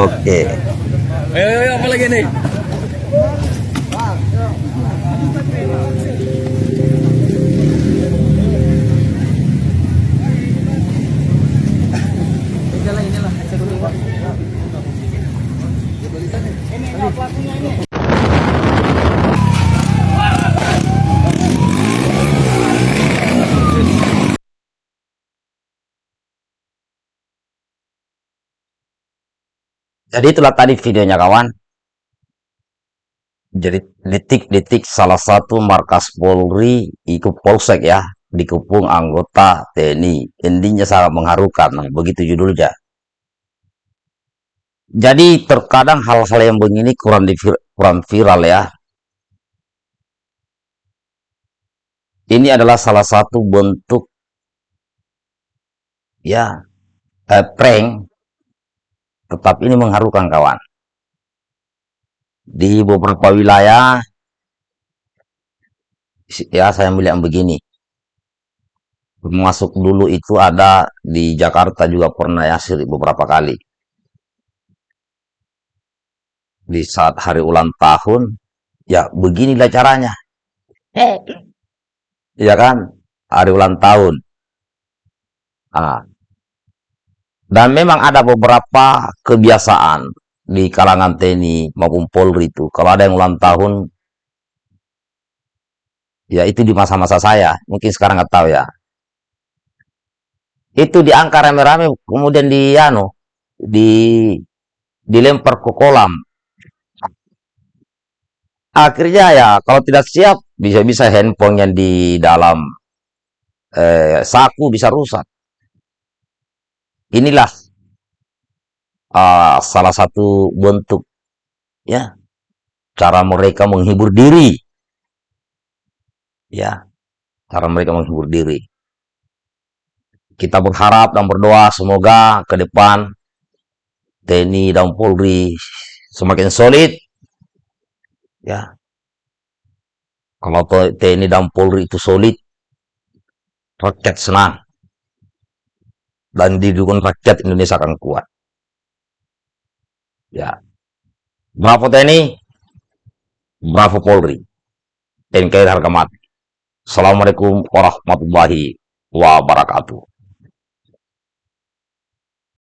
Oke. Ayo, ayo, ayo, apa lagi nih? Jadi itulah tadi videonya kawan. Jadi detik-detik salah satu markas Polri ikut polsek ya dikepung anggota TNI. Intinya sangat mengharukan. Begitu judulnya. Jadi terkadang hal-hal yang begini kurang di, kurang viral ya. Ini adalah salah satu bentuk ya eh, prank tetap ini mengharukan kawan. Di beberapa wilayah, ya saya melihat begini. Masuk dulu itu ada di Jakarta juga pernah ya beberapa kali. Di saat hari ulang tahun, ya beginilah caranya. Ya kan, hari ulang tahun. Ah, dan memang ada beberapa kebiasaan di kalangan TNI maupun Polri itu. Kalau ada yang ulang tahun, ya itu di masa-masa saya. Mungkin sekarang nggak tahu ya. Itu diangkat rame-rame, kemudian di anu, di dilempar ke kolam. Akhirnya ya, kalau tidak siap, bisa-bisa handphone yang di dalam eh, saku bisa rusak. Inilah uh, salah satu bentuk ya cara mereka menghibur diri. Ya, cara mereka menghibur diri. Kita berharap dan berdoa semoga ke depan TNI dan Polri semakin solid. Ya. Kalau TNI dan Polri itu solid, rakyat senang dan didukung rakyat Indonesia akan kuat. Ya. Bravo TNI, Bravo Polri, NKRI harga mati. Assalamualaikum warahmatullahi wabarakatuh.